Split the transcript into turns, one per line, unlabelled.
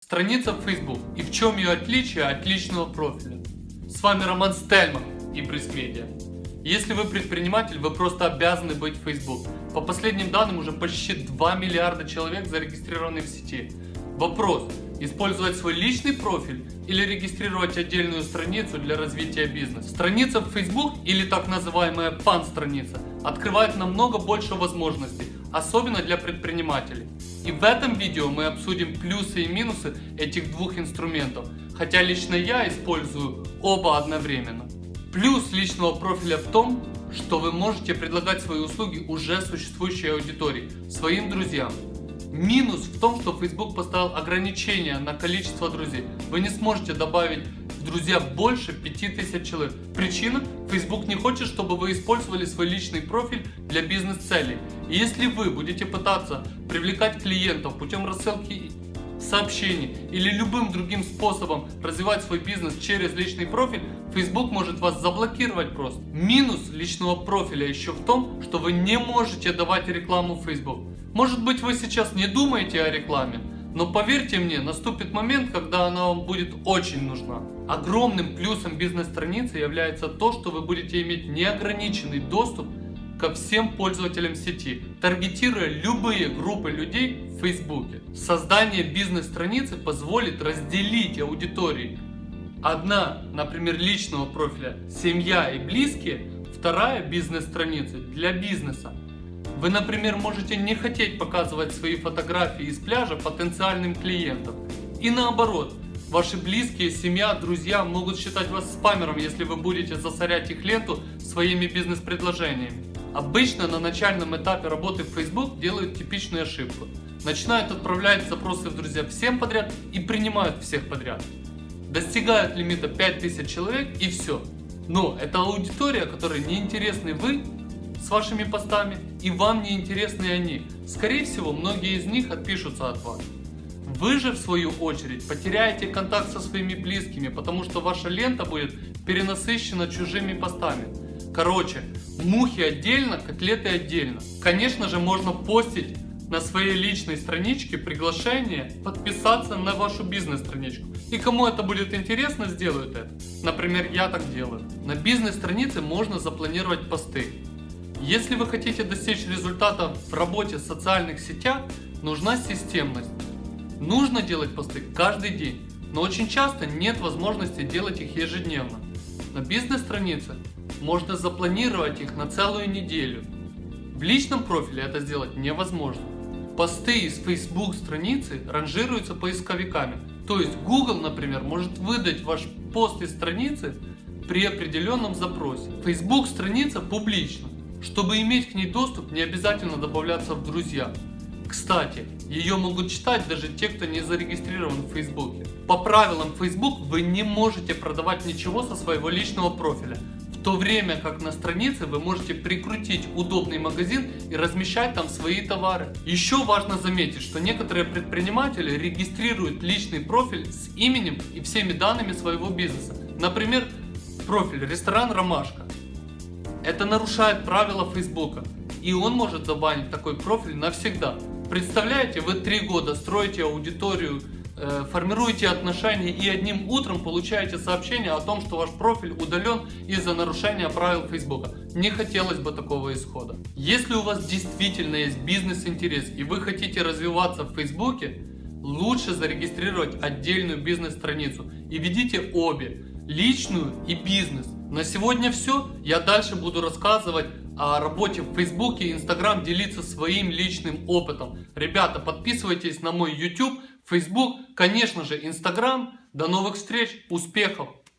Страница в Facebook и в чем ее отличие от личного профиля. С вами Роман Стельман и Бриск Медиа. Если вы предприниматель, вы просто обязаны быть в Facebook. По последним данным уже почти 2 миллиарда человек зарегистрированы в сети. Вопрос, использовать свой личный профиль или регистрировать отдельную страницу для развития бизнеса. Страница в Facebook или так называемая пан-страница открывает намного больше возможностей, особенно для предпринимателей. И в этом видео мы обсудим плюсы и минусы этих двух инструментов, хотя лично я использую оба одновременно. Плюс личного профиля в том, что вы можете предлагать свои услуги уже существующей аудитории, своим друзьям. Минус в том, что Facebook поставил ограничения на количество друзей. Вы не сможете добавить друзья больше 5000 человек. Причина? Facebook не хочет, чтобы вы использовали свой личный профиль для бизнес-целей. Если вы будете пытаться привлекать клиентов путем рассылки сообщений или любым другим способом развивать свой бизнес через личный профиль, Facebook может вас заблокировать просто. Минус личного профиля еще в том, что вы не можете давать рекламу в Facebook. Может быть вы сейчас не думаете о рекламе, но поверьте мне, наступит момент, когда она вам будет очень нужна. Огромным плюсом бизнес-страницы является то, что вы будете иметь неограниченный доступ ко всем пользователям сети, таргетируя любые группы людей в Фейсбуке. Создание бизнес-страницы позволит разделить аудитории. Одна, например, личного профиля «Семья и близкие», вторая бизнес-страница для бизнеса. Вы, например, можете не хотеть показывать свои фотографии из пляжа потенциальным клиентам. И наоборот, ваши близкие, семья, друзья могут считать вас спамером, если вы будете засорять их ленту своими бизнес-предложениями. Обычно на начальном этапе работы в Facebook делают типичную ошибку. Начинают отправлять запросы в друзья всем подряд и принимают всех подряд. Достигают лимита 5000 человек и все. Но это аудитория, которой не интересны вы с вашими постами и вам не интересны они. Скорее всего, многие из них отпишутся от вас. Вы же в свою очередь потеряете контакт со своими близкими, потому что ваша лента будет перенасыщена чужими постами. Короче, мухи отдельно, котлеты отдельно. Конечно же, можно постить на своей личной страничке приглашение подписаться на вашу бизнес-страничку. И кому это будет интересно, сделают это. Например, я так делаю. На бизнес-странице можно запланировать посты. Если вы хотите достичь результата в работе в социальных сетях, нужна системность. Нужно делать посты каждый день, но очень часто нет возможности делать их ежедневно. На бизнес-странице можно запланировать их на целую неделю. В личном профиле это сделать невозможно. Посты из Facebook страницы ранжируются поисковиками. То есть Google, например, может выдать ваш пост из страницы при определенном запросе. Facebook страница публична. Чтобы иметь к ней доступ, не обязательно добавляться в друзья. Кстати, ее могут читать даже те, кто не зарегистрирован в Фейсбуке. По правилам Facebook вы не можете продавать ничего со своего личного профиля, в то время как на странице вы можете прикрутить удобный магазин и размещать там свои товары. Еще важно заметить, что некоторые предприниматели регистрируют личный профиль с именем и всеми данными своего бизнеса. Например, профиль ресторан Ромашка. Это нарушает правила Фейсбука, и он может забанить такой профиль навсегда. Представляете, вы три года строите аудиторию, э, формируете отношения и одним утром получаете сообщение о том, что ваш профиль удален из-за нарушения правил Фейсбука. Не хотелось бы такого исхода. Если у вас действительно есть бизнес-интерес и вы хотите развиваться в Фейсбуке, лучше зарегистрировать отдельную бизнес-страницу и ведите обе, личную и бизнес. На сегодня все. Я дальше буду рассказывать о работе в Фейсбуке и Инстаграм, делиться своим личным опытом. Ребята, подписывайтесь на мой YouTube, Facebook, конечно же Инстаграм. До новых встреч, успехов!